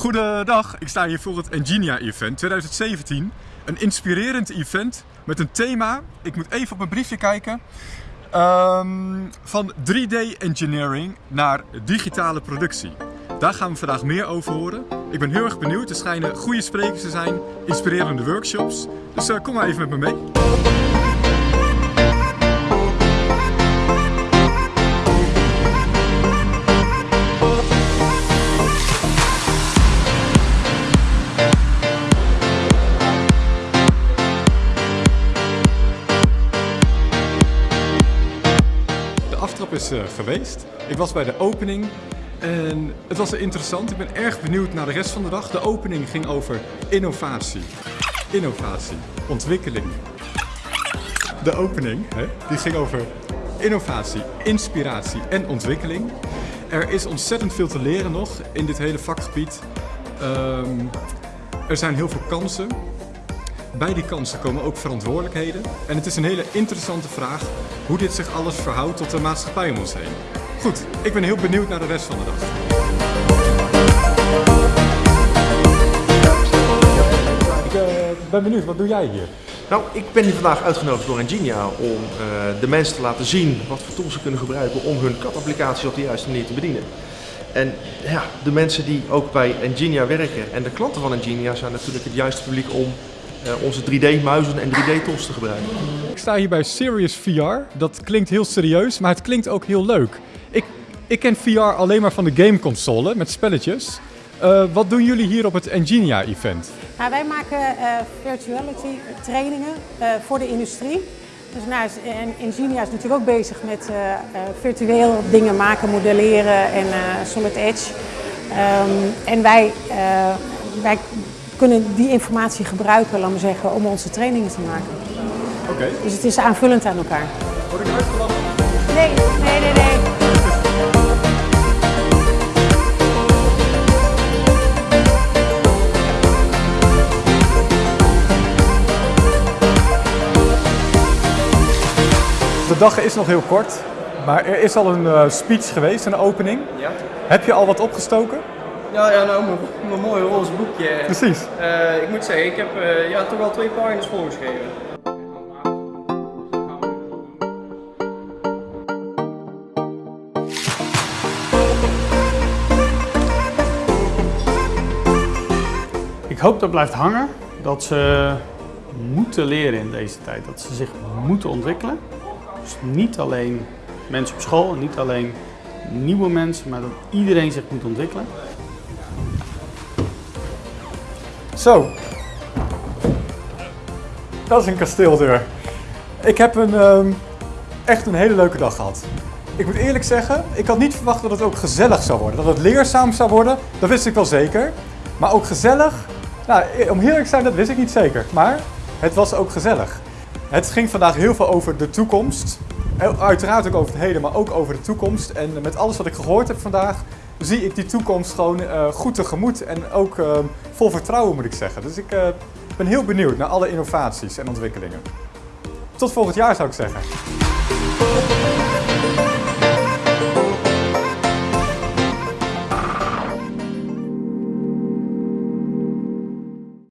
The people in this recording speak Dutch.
Goedendag, ik sta hier voor het Engenia Event 2017. Een inspirerend event met een thema, ik moet even op mijn briefje kijken, ehm, van 3D engineering naar digitale productie. Daar gaan we vandaag meer over horen. Ik ben heel erg benieuwd, er schijnen goede sprekers te zijn, inspirerende workshops. Dus eh, kom maar even met me mee. Aftrap is eh, geweest. Ik was bij de opening en het was interessant. Ik ben erg benieuwd naar de rest van de dag. De opening ging over innovatie. Innovatie, ontwikkeling. De opening hè, die ging over innovatie, inspiratie en ontwikkeling. Er is ontzettend veel te leren nog in dit hele vakgebied. Ehm, er zijn heel veel kansen. Bij die kansen komen ook verantwoordelijkheden. En het is een hele interessante vraag hoe dit zich alles verhoudt tot de maatschappij om ons heen. Goed, ik ben heel benieuwd naar de rest van de dag. Ik eh, ben benieuwd, wat doe jij hier? Nou, ik ben hier vandaag uitgenodigd door Engenia om eh, de mensen te laten zien wat voor tools ze kunnen gebruiken om hun CAD-applicatie op de juiste manier te bedienen. En ja, de mensen die ook bij Engenia werken en de klanten van Engenia zijn natuurlijk het juiste publiek om onze 3D-muizen en 3D-tools te gebruiken. Ik sta hier bij Serious VR. Dat klinkt heel serieus, maar het klinkt ook heel leuk. Ik, ik ken VR alleen maar van de gameconsole met spelletjes. Eh, wat doen jullie hier op het Engenia event? Nou, wij maken eh, virtuality trainingen eh, voor de industrie. Dus nou, is- en Ingenia is natuurlijk ook bezig met eh, eh, virtueel dingen maken, modelleren en eh, Solid Edge. Ehm, en wij, eh, wij kunnen die informatie gebruiken, laten we zeggen, om onze trainingen te maken. Oké. Dus het is aanvullend aan elkaar. Word ik uitgelachen? Nee, nee, nee, nee. De dag is nog heel kort, maar er is al een eh, speech geweest, een opening. Ja. Heb je al wat opgestoken? Ja, ja nou, mijn, mooie roze boekje. Precies. Eh, ik moet zeggen, ik heb eh, ja, toch wel twee pagina's volgeschreven. Ik hoop dat blijft hangen, dat ze moeten leren in deze tijd, dat ze zich moeten ontwikkelen. Dus niet alleen mensen op school, niet alleen nieuwe mensen, maar dat iedereen zich moet ontwikkelen. Zo. Dat is een kasteeldeur. Ik heb een, ehm, echt een hele leuke dag gehad. Ik moet eerlijk zeggen, ik had niet verwacht dat het ook gezellig zou worden. Dat het leerzaam zou worden, dat wist ik wel zeker. Maar ook gezellig, nou, om eerlijk te zijn, dat wist ik niet zeker. Maar het was ook gezellig. Het ging vandaag heel veel over de toekomst. Uiteraard ook over het heden, maar ook over de toekomst. En met alles wat ik gehoord heb vandaag, zie ik die toekomst gewoon eh, goed tegemoet. En ook eh, vol vertrouwen moet ik zeggen. Dus ik eh, ben heel benieuwd naar alle innovaties en ontwikkelingen. Tot volgend jaar zou ik zeggen.